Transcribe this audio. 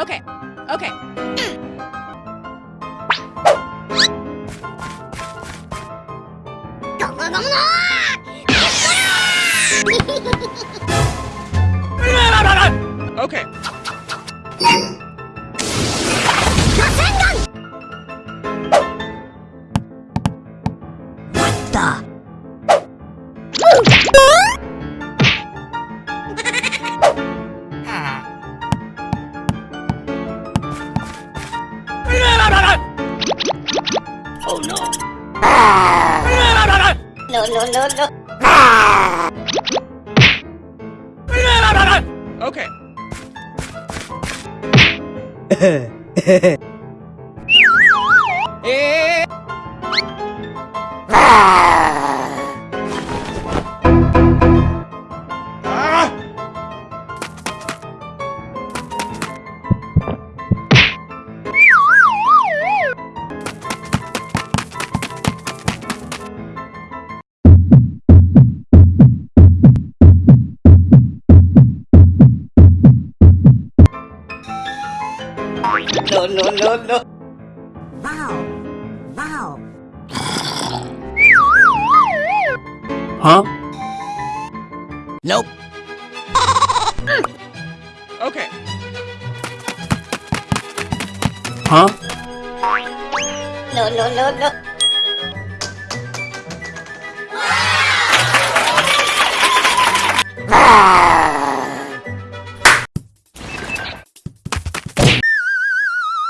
Okay. Okay. okay. What the? Oh no. No no no no Okay. Eh. No no no no Wow. Wow. Huh? Nope. Okay. Huh? no no no no